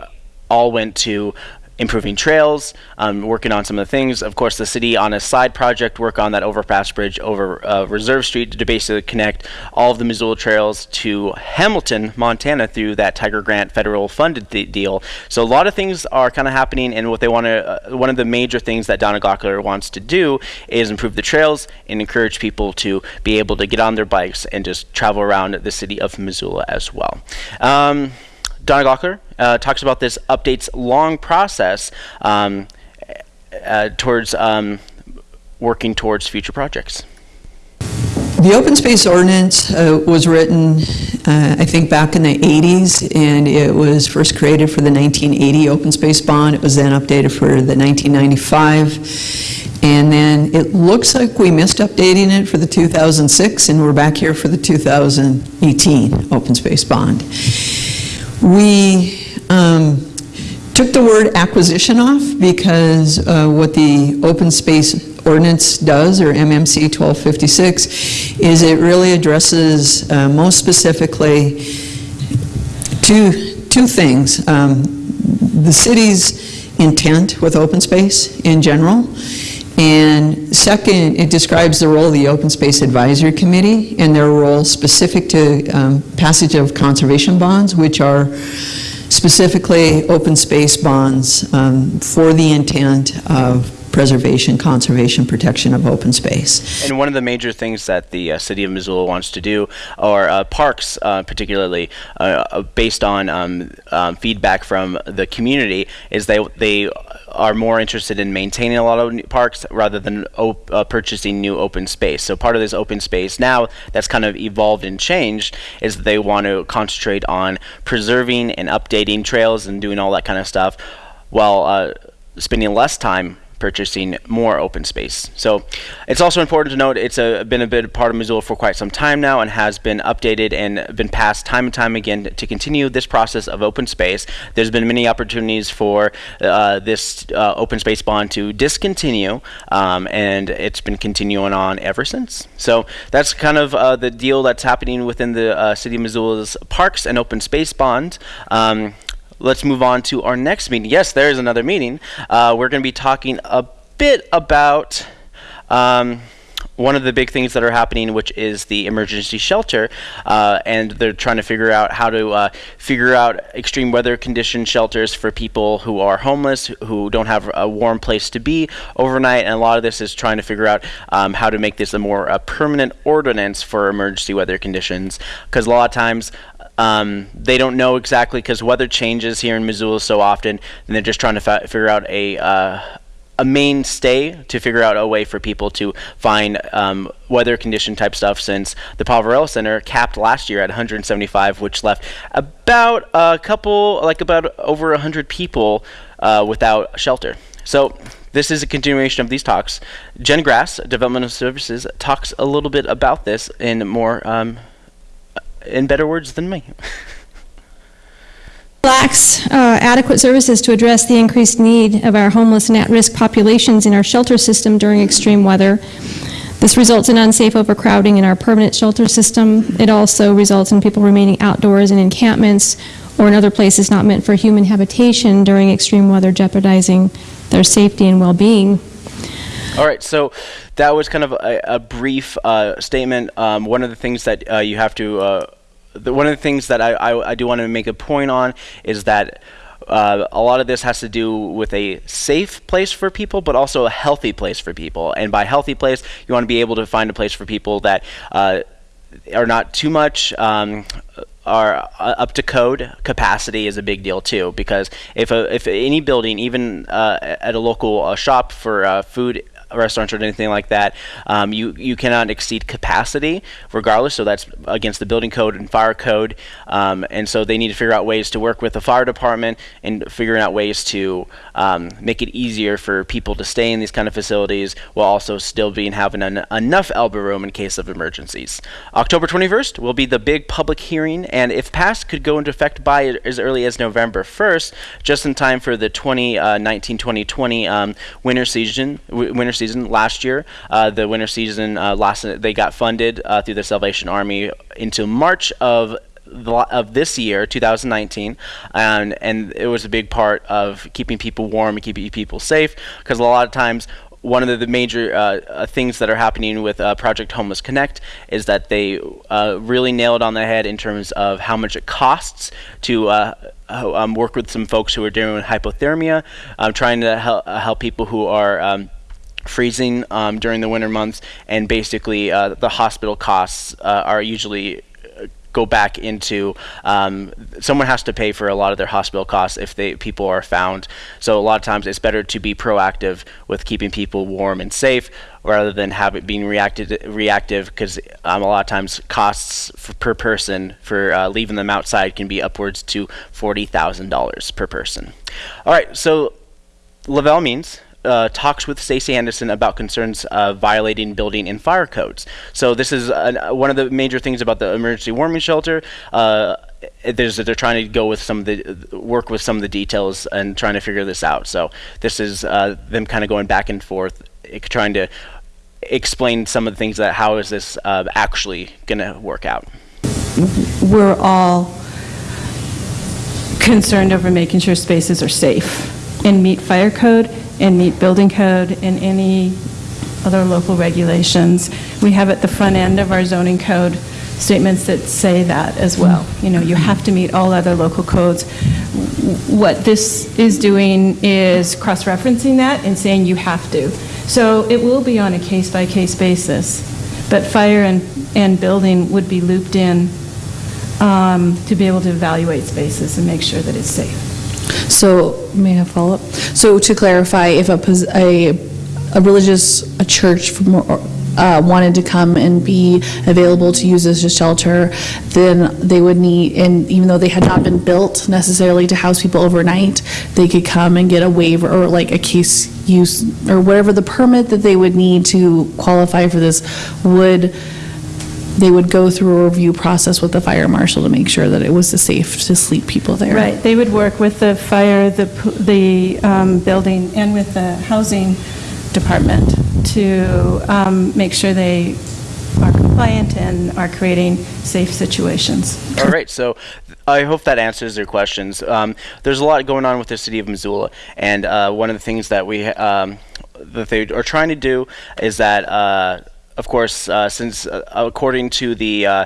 all went to improving trails, um, working on some of the things. Of course, the city on a side project work on that overpass bridge over uh, Reserve Street to basically connect all of the Missoula trails to Hamilton, Montana through that Tiger Grant federal funded deal. So a lot of things are kind of happening, and what they want to, uh, one of the major things that Donna Gaukler wants to do is improve the trails and encourage people to be able to get on their bikes and just travel around the city of Missoula as well. Um, Donna Gaukler uh, talks about this updates long process um, uh, towards um, working towards future projects. The open space ordinance uh, was written, uh, I think, back in the 80s, and it was first created for the 1980 open space bond. It was then updated for the 1995. And then it looks like we missed updating it for the 2006, and we're back here for the 2018 open space bond. We um, took the word acquisition off because uh, what the open space ordinance does, or MMC 1256, is it really addresses uh, most specifically two, two things. Um, the city's intent with open space in general, and second, it describes the role of the Open Space Advisory Committee and their role specific to um, passage of conservation bonds, which are specifically open space bonds um, for the intent of preservation, conservation, protection of open space. And one of the major things that the uh, city of Missoula wants to do, or uh, parks uh, particularly, uh, uh, based on um, um, feedback from the community, is they they are more interested in maintaining a lot of parks rather than uh, purchasing new open space. So part of this open space now that's kind of evolved and changed is they want to concentrate on preserving and updating trails and doing all that kind of stuff, while spending less time purchasing more open space. So it's also important to note it's a, been a bit part of Missoula for quite some time now and has been updated and been passed time and time again to continue this process of open space. There's been many opportunities for uh, this uh, open space bond to discontinue um, and it's been continuing on ever since. So that's kind of uh, the deal that's happening within the uh, City of Missoula's Parks and Open Space Bond. Um, let's move on to our next meeting. Yes, there is another meeting. Uh, we're going to be talking a bit about um, one of the big things that are happening, which is the emergency shelter, uh, and they're trying to figure out how to uh, figure out extreme weather condition shelters for people who are homeless, who don't have a warm place to be overnight, and a lot of this is trying to figure out um, how to make this a more uh, permanent ordinance for emergency weather conditions, because a lot of times um, they don't know exactly because weather changes here in Missoula so often, and they're just trying to figure out a uh, a mainstay to figure out a way for people to find um, weather condition type stuff since the Poverello Center capped last year at 175, which left about a couple, like about over 100 people uh, without shelter. So this is a continuation of these talks. Jen Grass, Developmental Services, talks a little bit about this in more, um, in better words than me. lacks uh, adequate services to address the increased need of our homeless and at-risk populations in our shelter system during extreme weather. This results in unsafe overcrowding in our permanent shelter system. It also results in people remaining outdoors in encampments or in other places not meant for human habitation during extreme weather, jeopardizing their safety and well-being. All right, so that was kind of a, a brief uh, statement. Um, one of the things that uh, you have to, uh, the, one of the things that I, I, I do want to make a point on is that uh, a lot of this has to do with a safe place for people, but also a healthy place for people. And by healthy place, you want to be able to find a place for people that uh, are not too much. Um, are uh, up to code capacity is a big deal too because if a, if any building even uh, at a local uh, shop for uh, food restaurants or anything like that, um, you you cannot exceed capacity regardless. So that's against the building code and fire code, um, and so they need to figure out ways to work with the fire department and figuring out ways to um, make it easier for people to stay in these kind of facilities while also still being having an, enough elbow room in case of emergencies. October 21st will be the big public hearing, and if passed, could go into effect by as early as November 1st, just in time for the 2019-2020 um, winter season. winter season last year. Uh, the winter season uh, last they got funded uh, through the Salvation Army into March of of this year, 2019, and and it was a big part of keeping people warm and keeping people safe because a lot of times one of the, major uh, uh, things that are happening with uh, Project Homeless Connect is that they uh, really nailed on the head in terms of how much it costs to uh, um, work with some folks who are dealing with hypothermia, um, trying to help, help people who are um, freezing um, during the winter months, and basically uh, the hospital costs uh, are usually uh, go back into um, someone has to pay for a lot of their hospital costs if they people are found. So a lot of times it's better to be proactive with keeping people warm and safe rather than have it being reacted reactive because um, a lot of times costs per person for uh, leaving them outside can be upwards to forty thousand dollars per person. All right, so Lavelle means uh, talks with Stacie Anderson about concerns of violating building and fire codes. So this is one of the major things about the emergency warming shelter. Uh, there's they're trying to go with some of the work with some of the details and trying to figure this out. So this is uh, them kind of going back and forth, eh, trying to explain some of the things that how is this uh, actually going to work out. We're all concerned over making sure spaces are safe and meet fire code and meet building code and any other local regulations. We have at the front end of our zoning code statements that say that as well. You know, you have to meet all other local codes. What this is doing is cross-referencing that and saying you have to. So it will be on a case-by-case basis, but fire and, and building would be looped in um, to be able to evaluate spaces and make sure that it's safe. So, may I follow up? So to clarify, if a, a, a religious, a church from, uh, wanted to come and be available to use as a shelter, then they would need, and even though they had not been built necessarily to house people overnight, they could come and get a waiver or like a case use or whatever the permit that they would need to qualify for this would they would go through a review process with the fire marshal to make sure that it was safe to sleep people there. Right, they would work with the fire, the, the um, building, and with the housing department to um, make sure they are compliant and are creating safe situations. All right, so I hope that answers your questions. Um, there's a lot going on with the city of Missoula, and uh, one of the things that we um, that they are trying to do is that. Uh, of course, uh, since uh, according to the uh,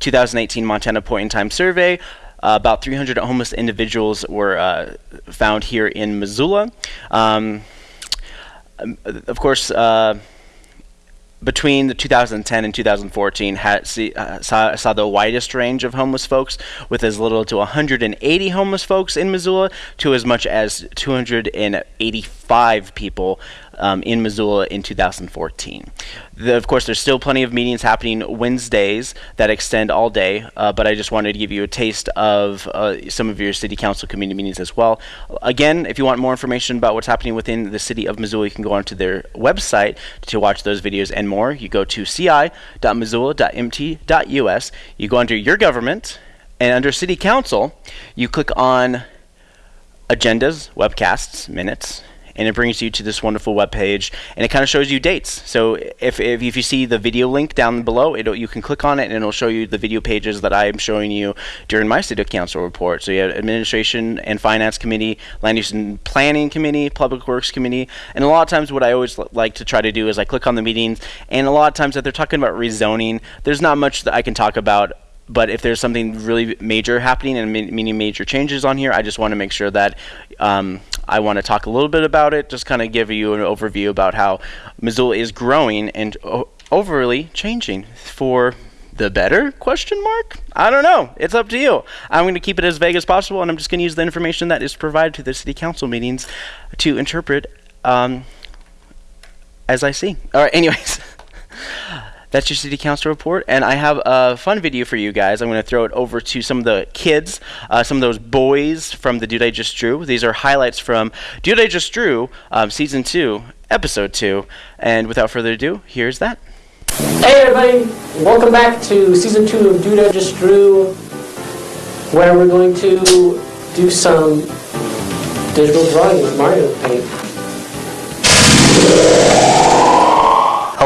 2018 Montana Point in Time survey, uh, about 300 homeless individuals were uh, found here in Missoula. Um, um, of course, uh, between the 2010 and 2014 had, see, uh, saw, saw the widest range of homeless folks with as little to 180 homeless folks in Missoula to as much as 285 people um, in Missoula in 2014. The, of course, there's still plenty of meetings happening Wednesdays that extend all day, uh, but I just wanted to give you a taste of uh, some of your city council community meetings as well. Again, if you want more information about what's happening within the city of Missoula, you can go onto their website to watch those videos and more. You go to ci.missoula.mt.us, you go under your government, and under city council, you click on agendas, webcasts, minutes, and it brings you to this wonderful web page and it kind of shows you dates. So if, if, if you see the video link down below it you can click on it and it'll show you the video pages that i'm showing you during my city council report. So you have administration and finance committee land use and planning committee public works committee and a lot of times what i always like to try to do is i click on the meetings and a lot of times that they're talking about rezoning there's not much that i can talk about but if there's something really major happening and meaning major changes on here, I just want to make sure that um, I want to talk a little bit about it, just kind of give you an overview about how Missoula is growing and overly changing. For the better? Question mark? I don't know. It's up to you. I'm going to keep it as vague as possible and i'm just going to use the information that is provided to the city council meetings to interpret um, as i see. All right anyways that's your city council report and i have a fun video for you guys. I'm going to throw it over to some of the kids uh, some of those boys from the dude i just drew. These are highlights from dude i just drew um, season 2 episode 2 and without further ado here's that. Hey everybody, welcome back to season two of Dude I Just Drew, where we're going to do some digital drawing with Mario Paint.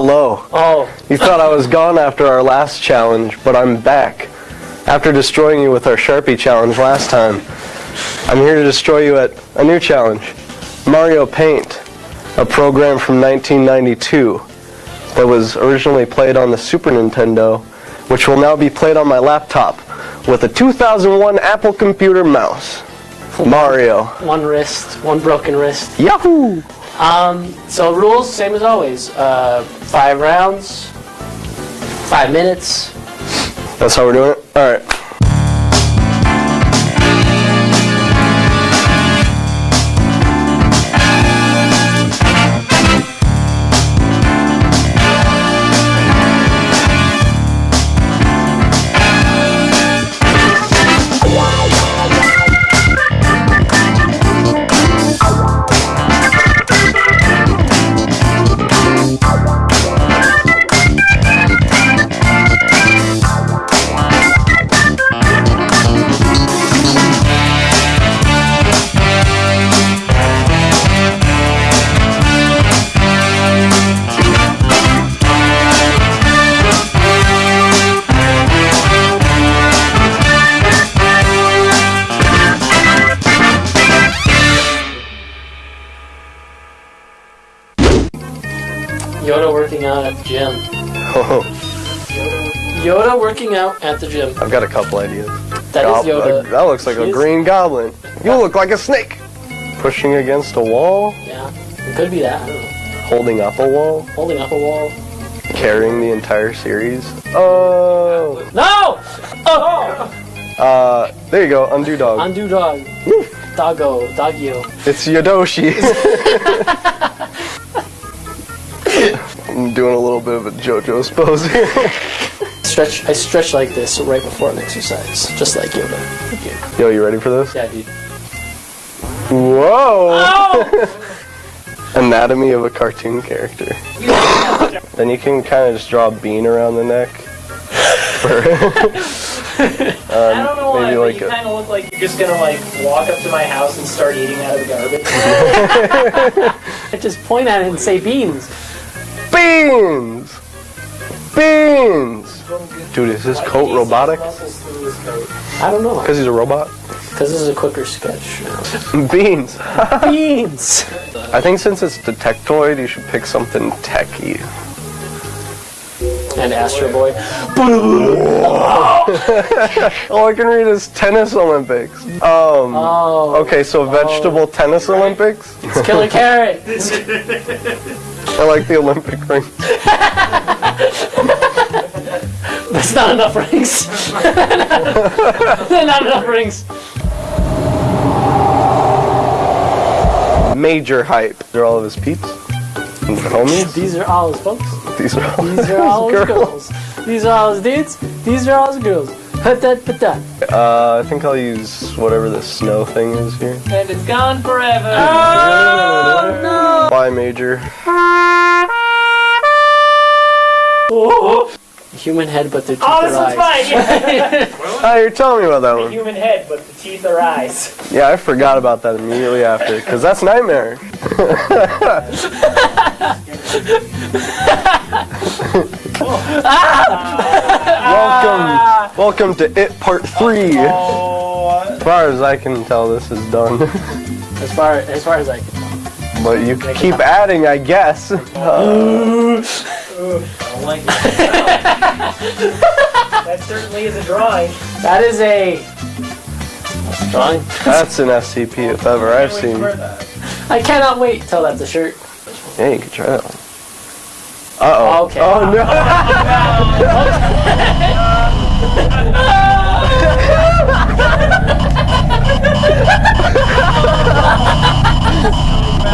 Hello. Oh. You thought I was gone after our last challenge, but I'm back. After destroying you with our Sharpie challenge last time, I'm here to destroy you at a new challenge. Mario Paint, a program from 1992 that was originally played on the Super Nintendo, which will now be played on my laptop with a 2001 Apple computer mouse. Mario. One wrist, one broken wrist. Yahoo! Um, so rules, same as always. Uh, five rounds, five minutes. That's how we're doing it? Alright. Yoda gym. Oh, Yoda working out at the gym. I've got a couple ideas. That is Gob- Yoda. That looks like a green goblin. You look like a snake. Pushing against a wall, Yeah, it could be that. I don't know. holding up a wall, Holding up a wall. carrying the entire series. Oh. No! Oh! Uh, there you go, undo dog. Undo dog. Doggo. Doggio. It's Yodoshi. I'm doing a little bit of a JoJo's pose here. Stretch. I stretch like this right before an exercise, just like Yoda. Thank you. Yo, you ready for this? Yeah, dude. Whoa! Oh! Anatomy of a cartoon character. then you can kind of just draw a bean around the neck. For- um, I don't know why, maybe but like you kind of look like you're just gonna like walk up to my house and start eating out of the garbage. I just point at it and say beans. Beans! Beans! Dude, is his coat robotic? I don't know. Because he's a robot? Because this is a quicker sketch. Beans! Beans! I think since it's Detectoid, you should pick something techy. and Astro Boy. All I can read is tennis Olympics. Um, okay, so vegetable tennis Olympics? It's Killer Carrot. I like the Olympic ring. That's not enough rings. not enough rings. Major hype. They're all of his peeps. And homies. These are all his folks. These are all These are all his girls. These are all his dudes. These are all his girls. Hut that put that. Uh, I think I'll use whatever the snow thing is here. And it's gone forever. Oh no! Bye, Major. Human head, but oh, their teeth are eyes. Oh, are this one's eyes. Oh, you're telling me about that one. Human head, but the teeth are eyes. Yeah, I forgot about that immediately after, because that's Nightmare. welcome, welcome to It Part 3. As far as I can tell, this is done. As far as far as I can. Tell. But you keep adding, I guess. That certainly is a drawing. That is a drawing. That's an SCP if ever I've seen. I cannot wait till that's a shirt. Yeah, you can try that one. Uh oh. Okay. Oh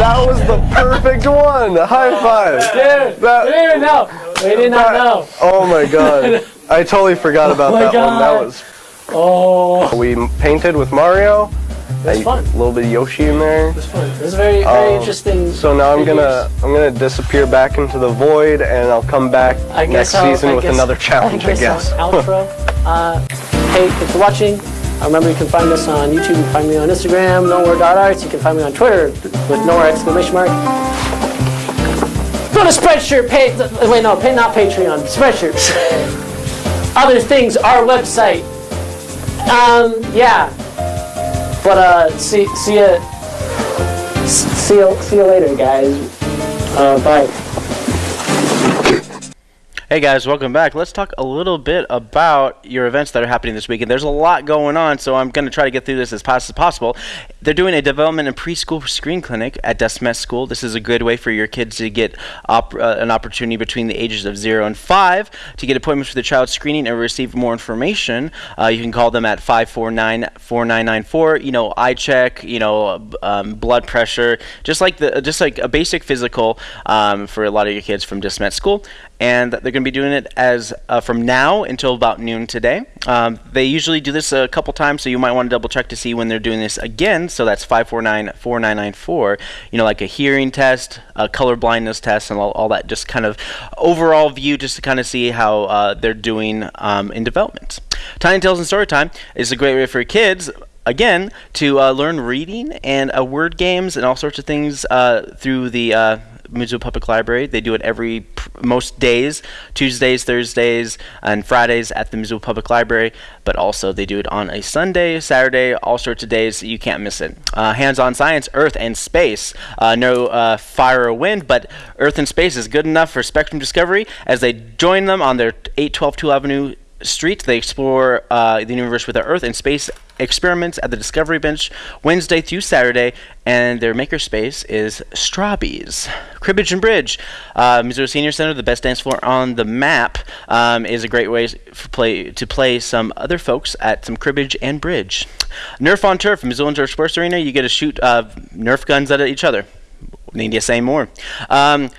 That was the perfect one. High five. Dude, That- we didn't even know. We did not know. Oh my god. I totally forgot about Oh my that one. That God. was. Oh. We painted with Mario. That's fun. A little bit of Yoshi in there. This is very very Um, interesting. So now I'm gonna I'm gonna disappear back into the void, and I'll come back I next I'll- season I with guess- another challenge. I guess. I'll outro. Uh, hey, thanks for watching. Remember, you can find us on YouTube. You can find me on Instagram, nowhere.arts. You can find me on Twitter with nowhere exclamation mark. Go to Spreadshirt. Pay, wait, no, pay, not Patreon. Spreadshirt. Other things, our website. Um, yeah. But uh, see, see ya. See you, see you later, guys. Uh, bye. Hey guys, welcome back. Let's talk a little bit about your events that are happening this weekend. There's a lot going on, so I'm going to try to get through this as fast as possible. They're doing a development and preschool screen clinic at Desmet School. This is a good way for your kids to get op- uh, an opportunity between the ages of 0 and 5 to get appointments for the child screening and receive more information. Uh, you can call them at 549-4994. You know, eye check, you know, um, blood pressure, just like the just like a basic physical um, for a lot of your kids from Desmet School and they're going to be doing it as uh, from now until about noon today. Um, they usually do this a couple times, so you might want to double check to see when they're doing this again. So that's 549-4994. You know, like a hearing test, a color blindness test, and all, all that. Just kind of overall view, just to kind of see how uh, they're doing um, in development. Tiny Tales and Storytime is a great way for kids again to uh, learn reading and uh, word games and all sorts of things uh, through the Missoula Public Library. They do it every most days, Tuesdays, Thursdays, and Fridays at the Missoula Public Library. But also they do it on a Sunday, Saturday, all sorts of days. You can't miss it. Uh, hands-on science, Earth and space. Uh, no uh, fire or wind, but Earth and space is good enough for Spectrum Discovery as they join them on their 812 2 Avenue Street. They explore uh, the universe with their Earth and space experiments at the Discovery Bench Wednesday through Saturday, and their makerspace is Strawbees. Cribbage and Bridge, uh, Missoula Senior Center, the best dance floor on the map, um, is a great way play to play some other folks at some cribbage and bridge. Nerf on Turf, Missouri Turf Sports Arena, you get to shoot uh, Nerf guns at each other. Need to say more. Um,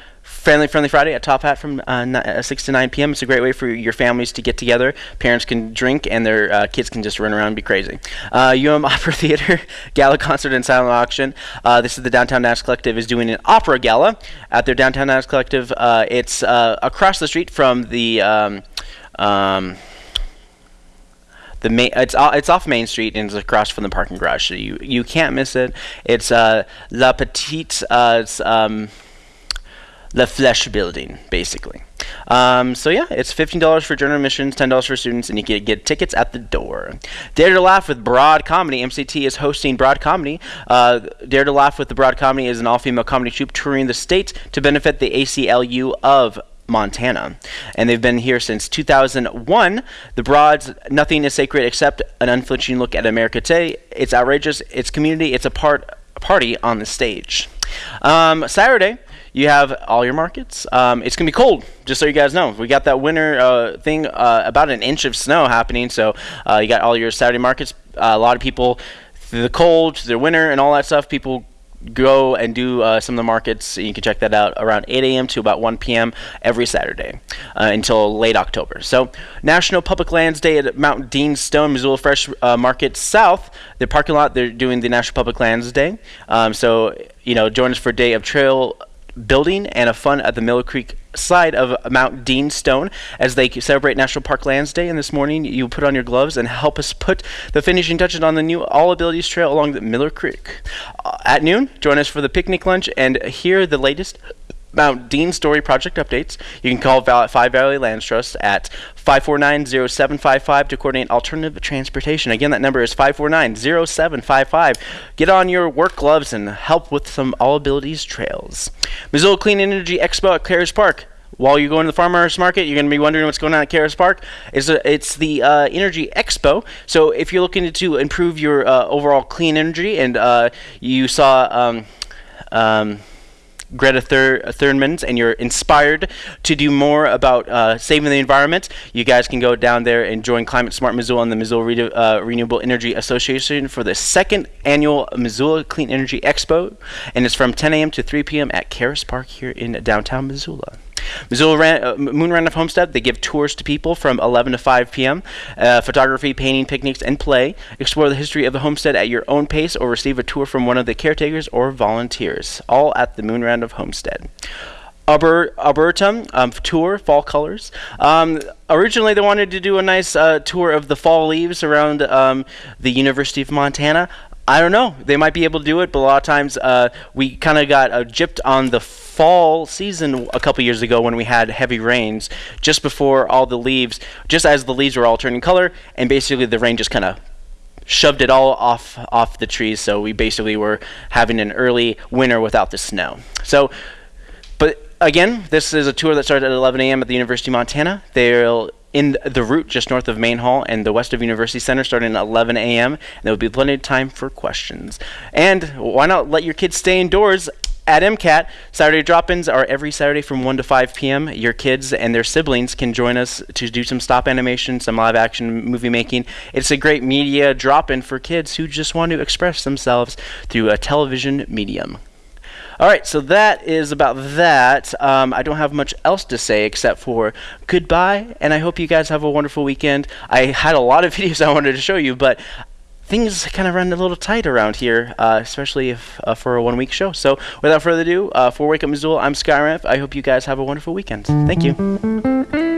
Friendly Friendly Friday at Top Hat from uh, uh, 6 to 9 p.m. It's a great way for your families to get together. Parents can drink and their uh, kids can just run around and be crazy. Uh, UM Opera Theater Gala Concert and Silent Auction. Uh, this is the Downtown Dance Collective is doing an opera gala at their Downtown Dance Collective. Uh, it's across the street from the. Um, um, the main, it's it's off Main Street and it's across from the parking garage, so you you can't miss it. It's La Petite it's, um, La Flèche building, basically. Um, so yeah, it's fifteen dollars for general admissions, ten dollars for students, and you can get tickets at the door. Dare to Laugh with Broad Comedy. MCT is hosting Broad Comedy. Uh, Dare to Laugh with the Broad Comedy is an all-female comedy troupe touring the state to benefit the ACLU of Montana. And they've been here since 2001. The Broads, nothing is sacred except an unflinching look at America today. It's outrageous, it's community, it's a part party on the stage. Um, Saturday, you have all your markets. Um, it's gonna be cold, just so you guys know. We got that winter uh, thing, uh, about an inch of snow happening. So uh, you got all your Saturday markets. Uh, a lot of people, the cold, the winter, and all that stuff. People go and do uh, some of the markets. You can check that out around 8 a.m. to about 1 p.m. every Saturday uh, until late October. So, National Public Lands Day at Mount Dean Stone, Missoula Fresh Market South. The parking lot, they're doing the National Public Lands Day. Um, so, you know, join us for a day of trail building and a fun at the Miller Creek side of Mount Dean Stone as they celebrate National Park Lands Day. And this morning, you put on your gloves and help us put the finishing touches on the new All Abilities Trail along the Miller Creek. Uh, at noon, join us for the picnic lunch and hear the latest Mount Dean Stone project updates. You can call Val- Five Valley Lands Trust at 549-0755 to coordinate alternative transportation. Again, that number is 549-0755. Get on your work gloves and help with some All Abilities trails. Missoula Clean Energy Expo at Caras Park. While you're going to the farmers market, you're going to be wondering what's going on at Caras Park. It's, a, it's the uh, Energy Expo. So if you're looking to improve your uh, overall clean energy, and uh, you saw um, um, Greta Thur- Thunberg and you're inspired to do more about uh, saving the environment, you guys can go down there and join Climate Smart Missoula and the Missoula Re- uh, Renewable Energy Association for the second annual Missoula Clean Energy Expo, and it's from 10 a.m. to 3 p.m. at Caras Park here in downtown Missoula. Missoula Ran- uh, Moon of Homestead, they give tours to people from 11 to 5 p.m. Uh, photography, painting, picnics, and play. Explore the history of the homestead at your own pace or receive a tour from one of the caretakers or volunteers. All at the Moon of Homestead. Aber, um, tour, fall colors. Um, originally, they wanted to do a nice uh, tour of the fall leaves around um, the University of Montana. I don't know. They might be able to do it, but a lot of times uh, we kind of got uh, gypped on the fall season a couple years ago when we had heavy rains just before all the leaves, just as the leaves were all turning color, and basically the rain just kind of shoved it all off off the trees. So we basically were having an early winter without the snow. So, but again, this is a tour that started at 11 a.m. at the University of Montana. They'll in the route just north of Main Hall and the west of University Center starting at 11 a.m. And there will be plenty of time for questions. And why not let your kids stay indoors at MCAT, Saturday drop-ins are every Saturday from 1 to 5 p.m. Your kids and their siblings can join us to do some stop animation, some live action movie making. It's a great media drop-in for kids who just want to express themselves through a television medium. All right, so that is about that. Um, I don't have much else to say except for goodbye, and I hope you guys have a wonderful weekend. I had a lot of videos I wanted to show you, but things kind of run a little tight around here, uh, especially if, uh, for a one week show. So, without further ado, uh, for Wake Up Missoula, I'm Skyramp. I hope you guys have a wonderful weekend. Thank you.